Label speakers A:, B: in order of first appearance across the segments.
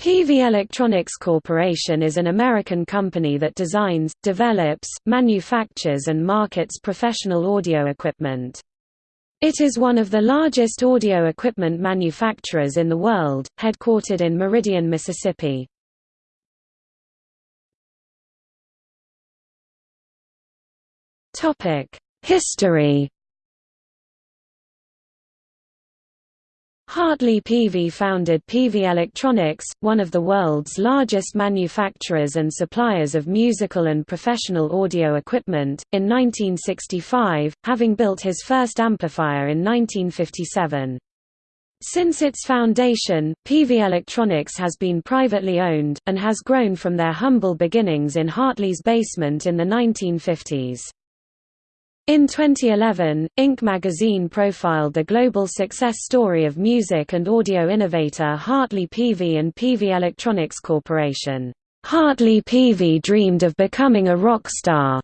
A: Peavey Electronics Corporation is an American company that designs, develops, manufactures and markets professional audio equipment. It is one of the largest audio equipment manufacturers in the world, headquartered in Meridian, Mississippi. History Hartley Peavey founded Peavey Electronics, one of the world's largest manufacturers and suppliers of musical and professional audio equipment, in 1965, having built his first amplifier in 1957. Since its foundation, Peavey Electronics has been privately owned, and has grown from their humble beginnings in Hartley's basement in the 1950s. In 2011, Inc. magazine profiled the global success story of music and audio innovator Hartley Peavey and Peavey Electronics Corporation. Hartley Peavey dreamed of becoming a rock star,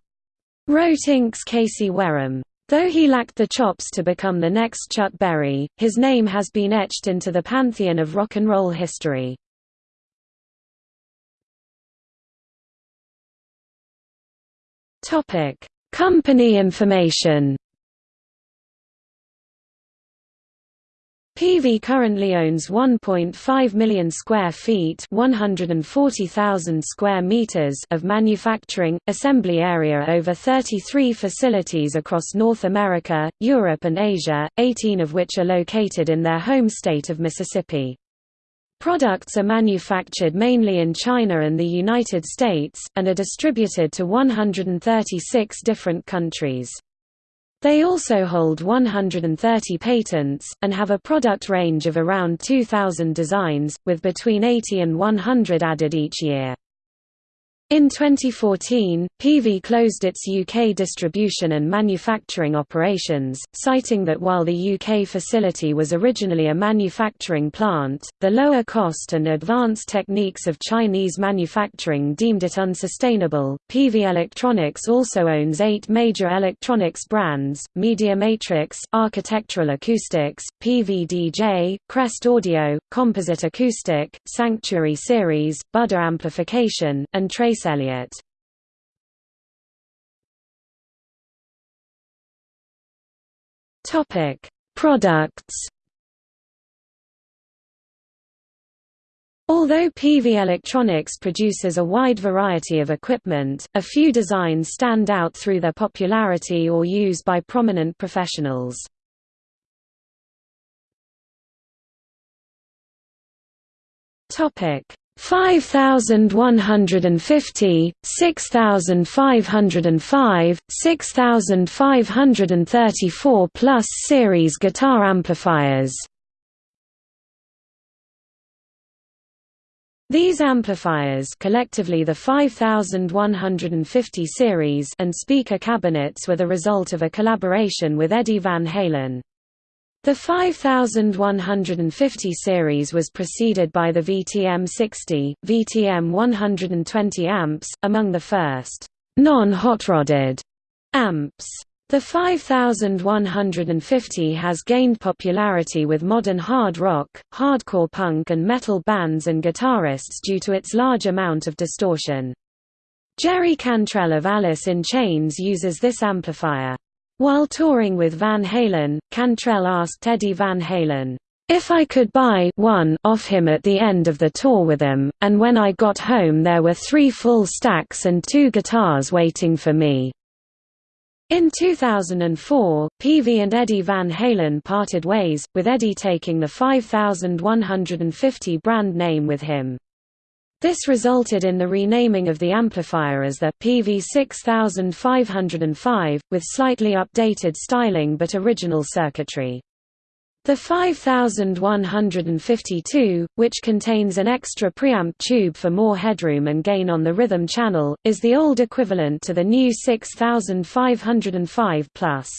A: wrote Inc.'s Casey Wareham. Though he lacked the chops to become the next Chuck Berry, his name has been etched into the pantheon of rock and roll history. Topic: Company information Peavey currently owns 1.5 million square feet 140,000 square meters of manufacturing, assembly area over 33 facilities across North America, Europe and Asia, 18 of which are located in their home state of Mississippi. Products are manufactured mainly in China and the United States, and are distributed to 136 different countries. They also hold 130 patents, and have a product range of around 2,000 designs, with between 80 and 100 added each year. In 2014, Peavey closed its UK distribution and manufacturing operations, citing that while the UK facility was originally a manufacturing plant, the lower cost and advanced techniques of Chinese manufacturing deemed it unsustainable. Peavey Electronics also owns eight major electronics brands Media Matrix, Architectural Acoustics, PVDJ, Crest Audio, Composite Acoustic, Sanctuary Series, Budda Amplification, and Trace Trace Elliot. Topic: Products. Although Peavey Electronics produces a wide variety of equipment, a few designs stand out through their popularity or use by prominent professionals. Topic: 5150, 6505, 6534 plus series guitar amplifiers. These amplifiers collectively the 5150 series and speaker cabinets were the result of a collaboration with Eddie Van Halen. The 5150 series was preceded by the VTM 60, VTM 120 amps, among the first non-hot-rodded amps. The 5150 has gained popularity with modern hard rock, hardcore punk and metal bands and guitarists due to its large amount of distortion. Jerry Cantrell of Alice in Chains uses this amplifier. While touring with Van Halen, Cantrell asked Eddie Van Halen, "...if I could buy one off him at the end of the tour with him, and when I got home there were three full stacks and two guitars waiting for me." In 2004, Peavey and Eddie Van Halen parted ways, with Eddie taking the 5150 brand name with him. This resulted in the renaming of the amplifier as the PV6505, with slightly updated styling but original circuitry. The 5152, which contains an extra preamp tube for more headroom and gain on the rhythm channel, is the old equivalent to the new 6505 Plus.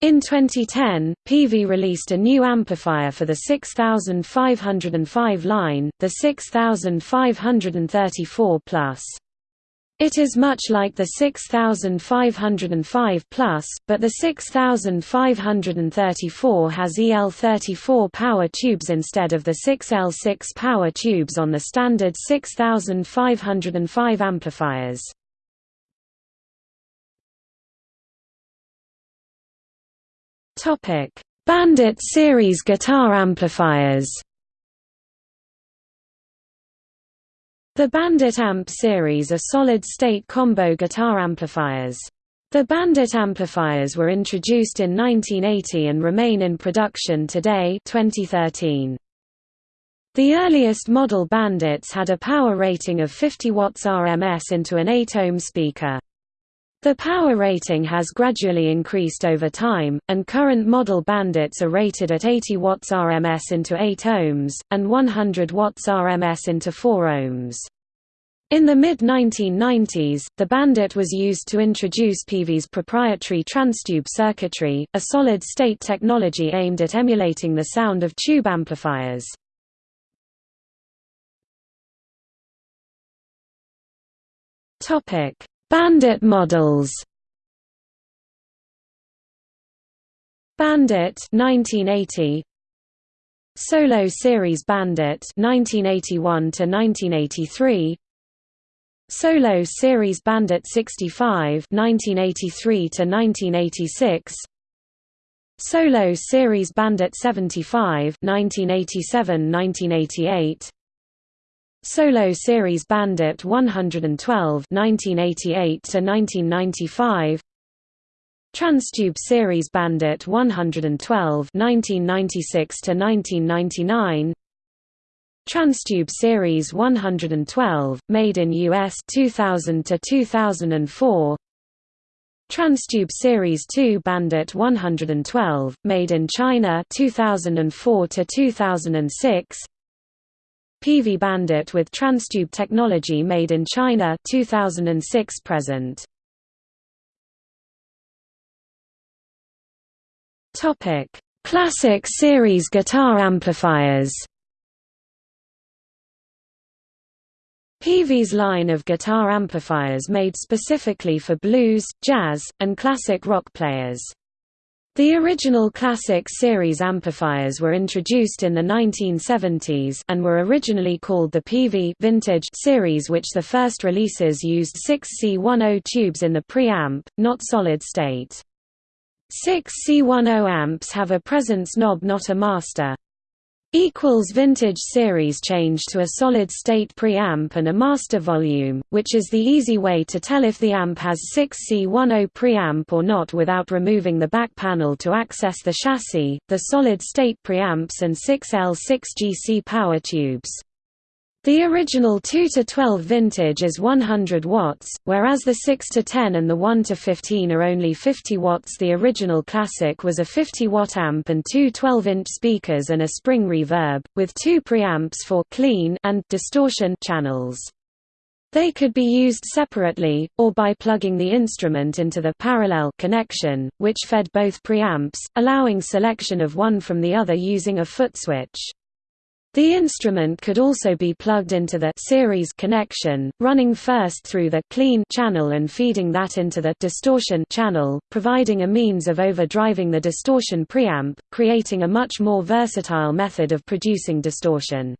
A: In 2010, Peavey released a new amplifier for the 6505 line, the 6534 Plus. It is much like the 6505 Plus, but the 6534 has EL34 power tubes instead of the 6L6 power tubes on the standard 6505 amplifiers. Bandit series guitar amplifiers The Bandit Amp series are solid-state combo guitar amplifiers. The Bandit amplifiers were introduced in 1980 and remain in production today 2013. The earliest model Bandits had a power rating of 50 watts RMS into an 8-ohm speaker. The power rating has gradually increased over time, and current model Bandits are rated at 80 watts RMS into 8 ohms, and 100 watts RMS into 4 ohms. In the mid-1990s, the Bandit was used to introduce Peavey's proprietary transtube circuitry, a solid-state technology aimed at emulating the sound of tube amplifiers. Bandit models. Bandit 1980 Solo Series Bandit 1981 to 1983 Solo Series Bandit 65 1983 to 1986 Solo Series Bandit 75 1987-1988 Solo Series Bandit 112 1988 to 1995 Transtube Series Bandit 112 1996 to 1999 Transtube Series 112 made in US 2000 to 2004 Transtube Series 2 Bandit 112 made in China 2004 to 2006 Peavey Bandit with Transtube technology made in China 2006 present. Topic: Classic series guitar amplifiers. Peavey's line of guitar amplifiers made specifically for blues, jazz, and classic rock players. The original Classic series amplifiers were introduced in the 1970s and were originally called the Peavey Vintage series which the first releases used 6C10 tubes in the preamp, not solid state. 6C10 amps have a presence knob not a master. Equals vintage series change to a solid-state preamp and a master volume, which is the easy way to tell if the amp has 6C10 preamp or not without removing the back panel to access the chassis, the solid-state preamps and 6L6GC power tubes. The original 2-12 vintage is 100 watts, whereas the 6-10 and the 1-15 are only 50 watts The original Classic was a 50-watt amp and two 12-inch speakers and a spring reverb, with two preamps for clean and distortion channels. They could be used separately, or by plugging the instrument into the parallel connection, which fed both preamps, allowing selection of one from the other using a foot switch. The instrument could also be plugged into the series connection, running first through the clean channel and feeding that into the distortion channel, providing a means of overdriving the distortion preamp, creating a much more versatile method of producing distortion.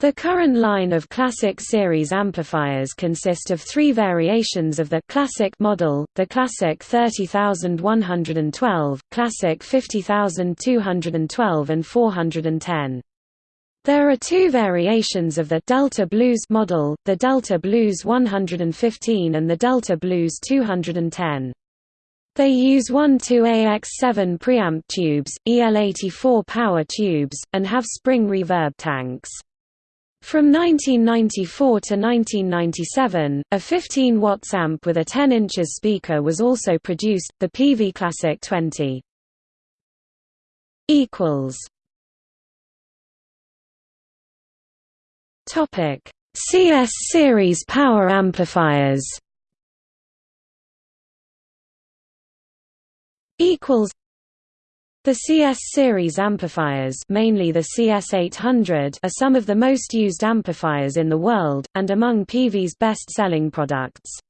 A: The current line of Classic series amplifiers consist of three variations of the Classic model, the Classic 30112, Classic 50212 and 410. There are two variations of the Delta Blues model, the Delta Blues 115 and the Delta Blues 210. They use 1-2AX7 preamp tubes, EL84 power tubes, and have spring reverb tanks. From 1994 to 1997, a 15 watts amp with a 10 inches speaker was also produced, the Peavey Classic 20. equals Topic: CS series power amplifiers. Equals. The CS series amplifiers mainly the CS800 are some of the most used amplifiers in the world, and among Peavey's best-selling products.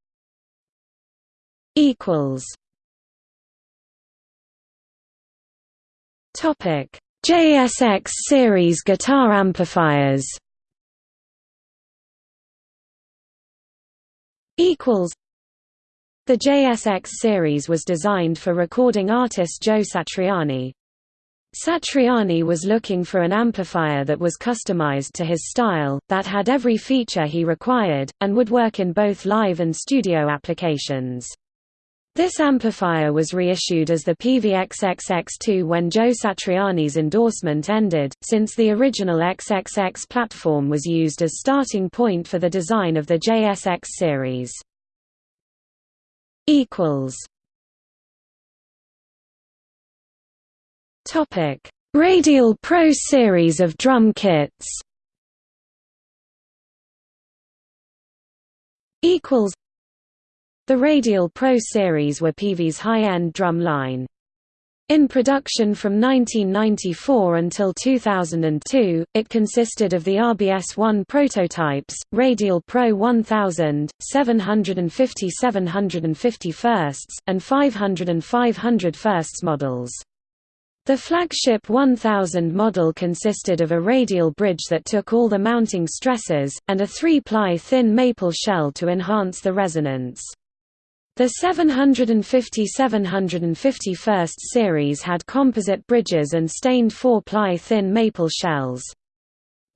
A: JSX series guitar amplifiers the JSX series was designed for recording artist Joe Satriani. Satriani was looking for an amplifier that was customized to his style, that had every feature he required, and would work in both live and studio applications. This amplifier was reissued as the PVXXX2 when Joe Satriani's endorsement ended, since the original XXX platform was used as starting point for the design of the JSX series. Radial Pro series of drum kits. The Radial Pro series were Peavey's high-end drum line. In production from 1994 until 2002, it consisted of the RBS-1 prototypes, Radial Pro 1000, 750 750 firsts, and 500 and 500 firsts models. The flagship 1000 model consisted of a radial bridge that took all the mounting stresses, and a three-ply thin maple shell to enhance the resonance. The 750 750 first series had composite bridges and stained four-ply thin maple shells.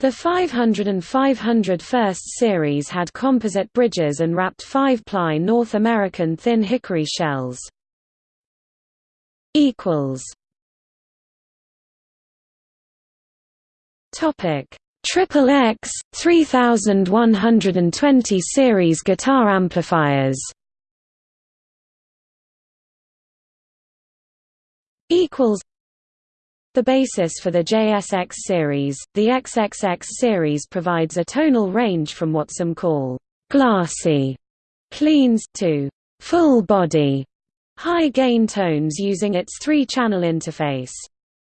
A: The 500 and 500 first series had composite bridges and wrapped five-ply North American thin hickory shells. Topic: Triple X 3120 series guitar amplifiers. Equals the basis for the JSX series, the XXX series provides a tonal range from what some call glassy cleans to full body high gain tones using its three-channel interface.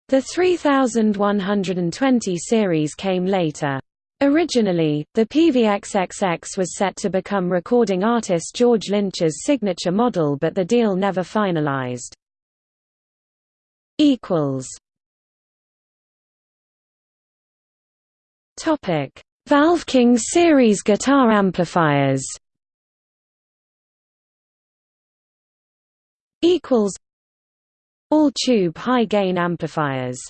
A: The 3120 series came later. Originally, the PVXXX was set to become recording artist George Lynch's signature model but the deal never finalized equals Topic: Valve King series guitar amplifiers. Equals all tube high gain amplifiers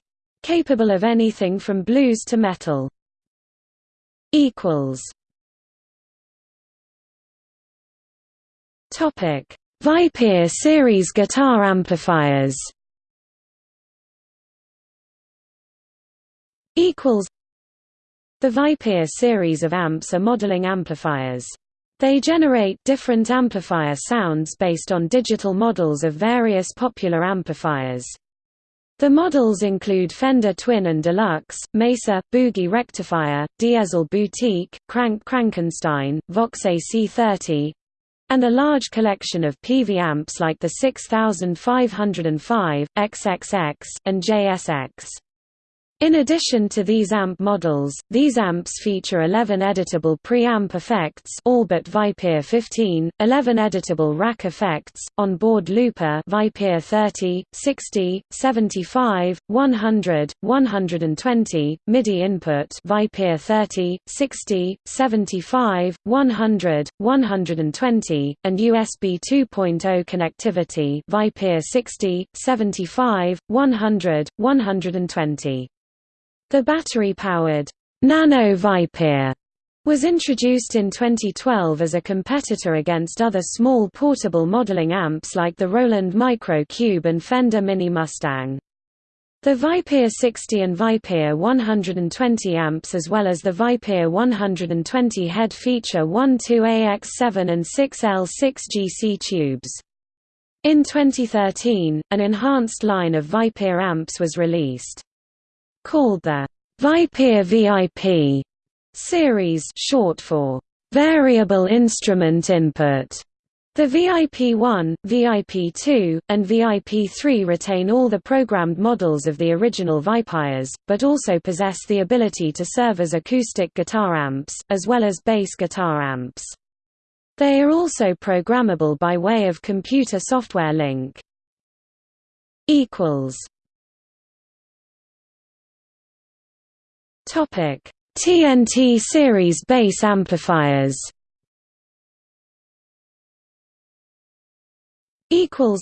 A: capable of anything from blues to metal. Equals Topic: Vypyr series guitar amplifiers. Equals The Vypyr series of amps are modeling amplifiers. They generate different amplifier sounds based on digital models of various popular amplifiers. The models include Fender Twin and Deluxe, Mesa, Boogie Rectifier, Diezel Boutique, Krank Krankenstein, Vox AC30, and a large collection of Peavey amps like the 6505, XXX, and JSX. In addition to these amp models, these amps feature 11 editable preamp effects all but Vypyr 15, 11 editable rack effects, on-board looper Vypyr 30, 60, 75, 100, 120, MIDI input Vypyr 30, 60, 75, 100, 120, and USB 2.0 connectivity Vypyr 60, 75, 100, 120. The battery-powered Nano Vypyr was introduced in 2012 as a competitor against other small portable modeling amps like the Roland Micro Cube and Fender Mini Mustang. The Vypyr 60 and Vypyr 120 amps as well as the Vypyr 120 head feature 12AX7 and 6L6 GC tubes. In 2013, an enhanced line of Vypyr amps was released called the Vypyr VIP series short for variable instrument input. The VIP-1, VIP-2, and VIP-3 retain all the programmed models of the original Vypyrs, but also possess the ability to serve as acoustic guitar amps, as well as bass guitar amps. They are also programmable by way of computer software link. TNT series bass amplifiers Equals.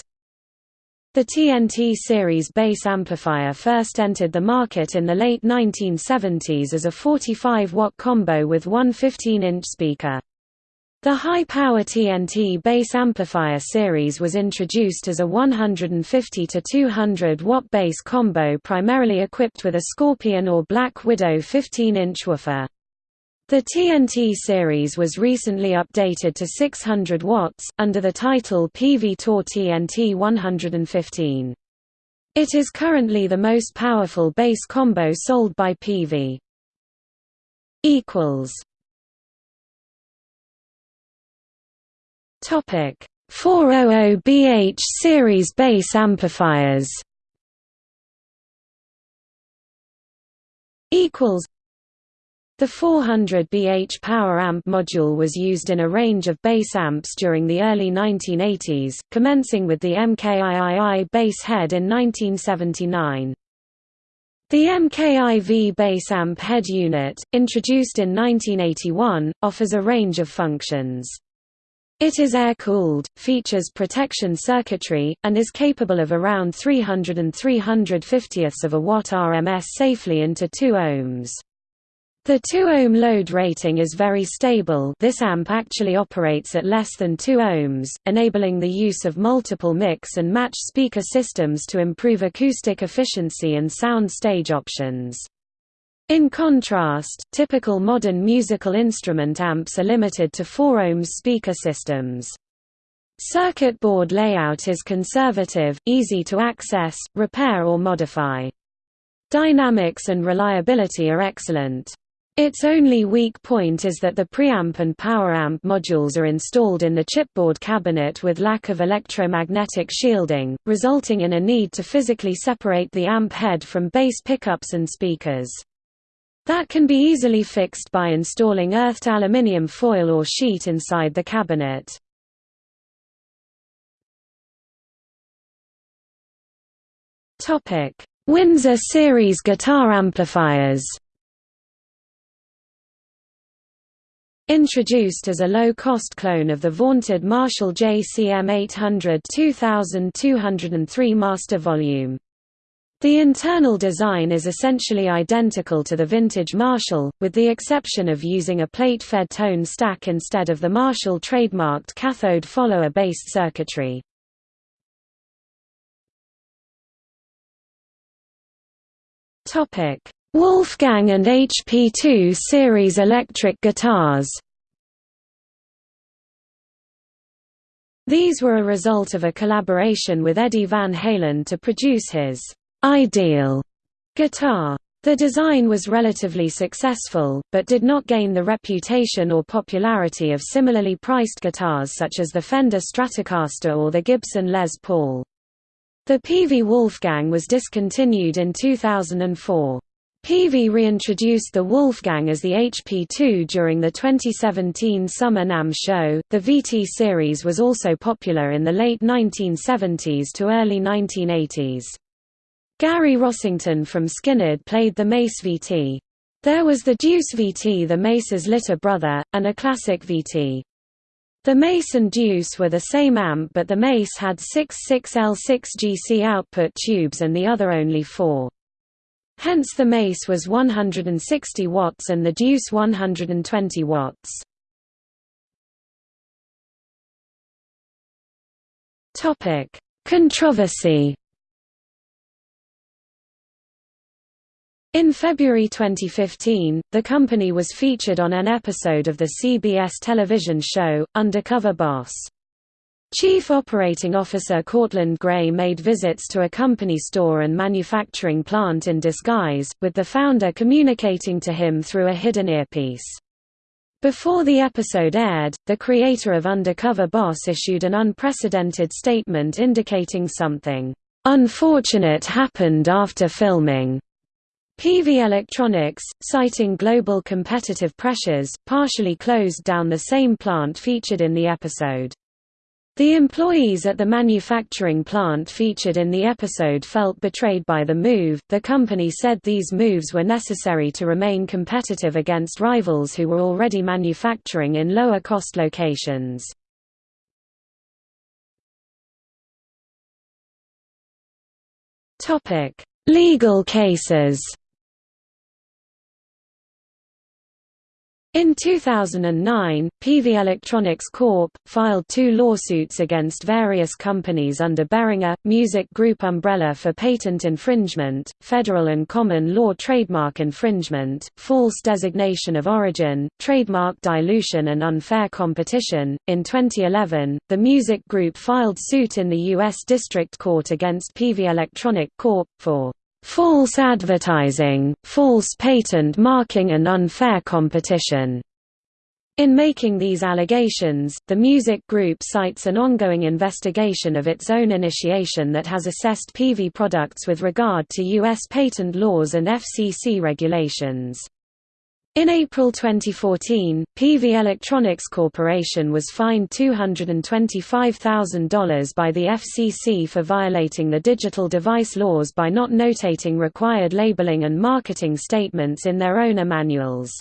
A: the TNT series bass amplifier first entered the market in the late 1970s as a 45-watt combo with one 15-inch speaker. The high-power TNT bass amplifier series was introduced as a 150 to 200 watt bass combo primarily equipped with a Scorpion or Black Widow 15-inch woofer. The TNT series was recently updated to 600 watts, under the title Peavey Tour TNT 115. It is currently the most powerful bass combo sold by Peavey. Topic 400BH series bass amplifiers equals the 400BH power amp module was used in a range of bass amps during the early 1980s, commencing with the MKIII bass head in 1979. The MKIV bass amp head unit, introduced in 1981, offers a range of functions. It is air-cooled, features protection circuitry, and is capable of around 300 and 350ths of a watt RMS safely into 2 ohms. The 2 ohm load rating is very stable this amp actually operates at less than 2 ohms, enabling the use of multiple mix and match speaker systems to improve acoustic efficiency and sound stage options. In contrast, typical modern musical instrument amps are limited to 4 ohms speaker systems. Circuit board layout is conservative, easy to access, repair or modify. Dynamics and reliability are excellent. Its only weak point is that the preamp and power amp modules are installed in the chipboard cabinet with lack of electromagnetic shielding, resulting in a need to physically separate the amp head from bass pickups and speakers. That can be easily fixed by installing earthed aluminium foil or sheet inside the cabinet. Windsor series guitar amplifiers Introduced as a low-cost clone of the vaunted Marshall JCM 800 2203 master volume. The internal design is essentially identical to the vintage Marshall, with the exception of using a plate-fed tone stack instead of the Marshall trademarked cathode follower-based circuitry. Wolfgang and HP2 series electric guitars. These were a result of a collaboration with Eddie Van Halen to produce his «ideal» guitar. The design was relatively successful, but did not gain the reputation or popularity of similarly priced guitars such as the Fender Stratocaster or the Gibson Les Paul. The Peavey Wolfgang was discontinued in 2004. Peavey reintroduced the Wolfgang as the HP2 during the 2017 Summer NAMM show. The VT series was also popular in the late 1970s to early 1980s. Gary Rossington from Skynyrd played the Mace VT. There was the Deuce VT the Mace's litter brother, and a classic VT. The Mace and Deuce were the same amp but the Mace had six 6L6 GC output tubes and the other only four. Hence the mace was 160 watts and the deuce 120 watts. Controversy. In February 2015, the company was featured on an episode of the CBS television show, Undercover Boss. Chief Operating Officer Courtland Gray made visits to a company store and manufacturing plant in disguise, with the founder communicating to him through a hidden earpiece. Before the episode aired, the creator of Undercover Boss issued an unprecedented statement indicating something unfortunate happened after filming. Peavey Electronics, citing global competitive pressures, partially closed down the same plant featured in the episode. The employees at the manufacturing plant featured in the episode felt betrayed by the move. The company said these moves were necessary to remain competitive against rivals who were already manufacturing in lower cost locations. Topic: Legal cases. In 2009, Peavey Electronics Corp. filed two lawsuits against various companies under Behringer, Music Group umbrella for patent infringement, federal and common law trademark infringement, false designation of origin, trademark dilution and unfair competition. In 2011, the Music Group filed suit in the U.S. District Court against Peavey Electronic Corp. for false advertising, false patent marking and unfair competition. In making these allegations, the music group cites an ongoing investigation of its own initiation that has assessed Peavey products with regard to U.S. patent laws and FCC regulations. In April 2014, Peavey Electronics Corporation was fined $225,000 by the FCC for violating the digital device laws by not notating required labeling and marketing statements in their owner manuals.